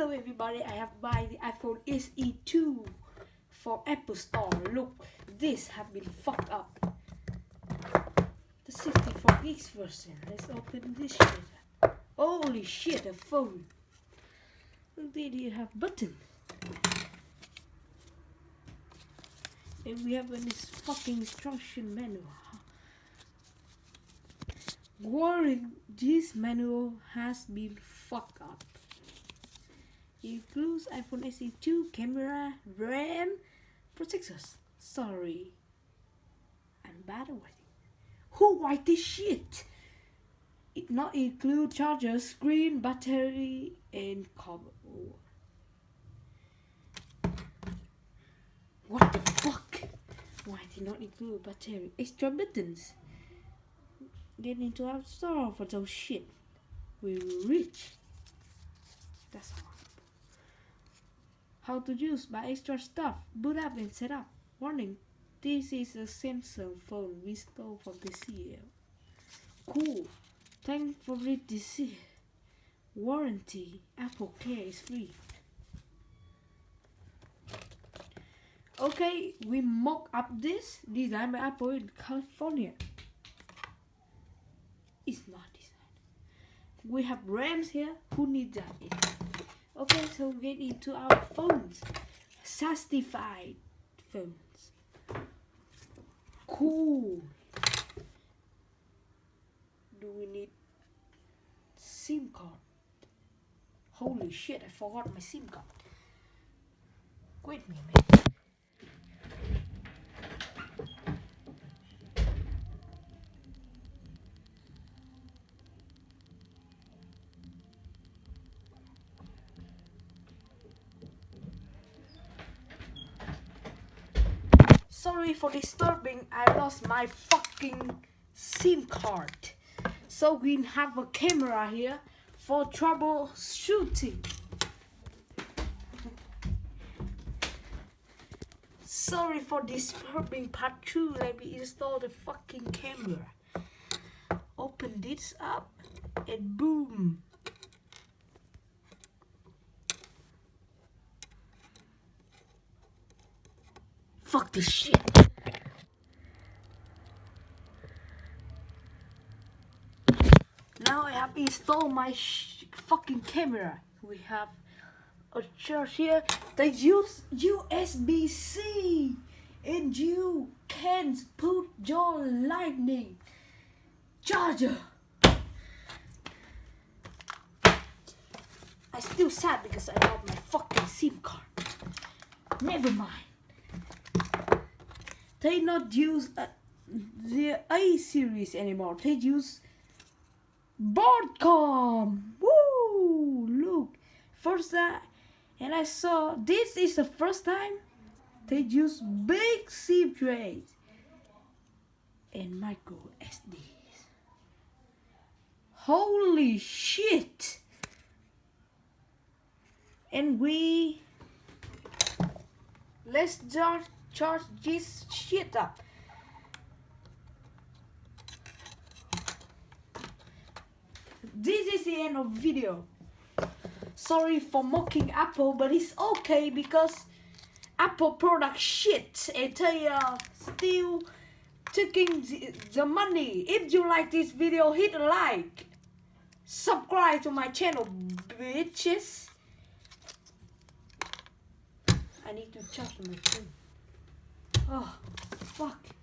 Hello everybody, I have buy the iPhone SE2 for Apple Store. Look, this have been fucked up. The 64 gigs version. Let's open this shit. Holy shit, a phone. Did have button. And we have this fucking instruction manual. Warning, this manual has been fucked up. Includes iPhone SE 2 camera, RAM, protectors. Sorry. I'm bad at writing. Who write this shit? It not include charger, screen, battery, and cover. What the fuck? Why did not include battery? Extra buttons. Get into our store for those shit. We will reach. That's all. How to use my extra stuff. Boot up and set up. Warning. This is a Samsung phone we stole from the CL. Cool. Read this. Warranty. Apple Care is free. Okay, we mock up this designed by Apple in California. It's not designed. We have RAMs here. Who needs that? Okay, so we get into our phones. Sastified phones. Cool. Do we need SIM card? Holy shit, I forgot my SIM card. Wait a minute. Sorry for disturbing, I lost my fucking SIM card. So we have a camera here for troubleshooting. Sorry for disturbing part 2, let me install the fucking camera. Open this up and boom. Fuck this shit. Now I have installed my fucking camera. We have a charge here. They use USB-C and you can put your lightning charger. I still sad because I lost my fucking SIM card. Never mind they not use uh, the A series anymore. They use Broadcom. Woo! Look, first time, and I saw this is the first time they use big SIM trays and micro SDs. Holy shit! And we let's just charge this shit up. This is the end of video. Sorry for mocking Apple, but it's okay because Apple product shit and they are still taking the, money. If you like this video, hit like. Subscribe to my channel, bitches. I need to charge my phone. Oh, fuck.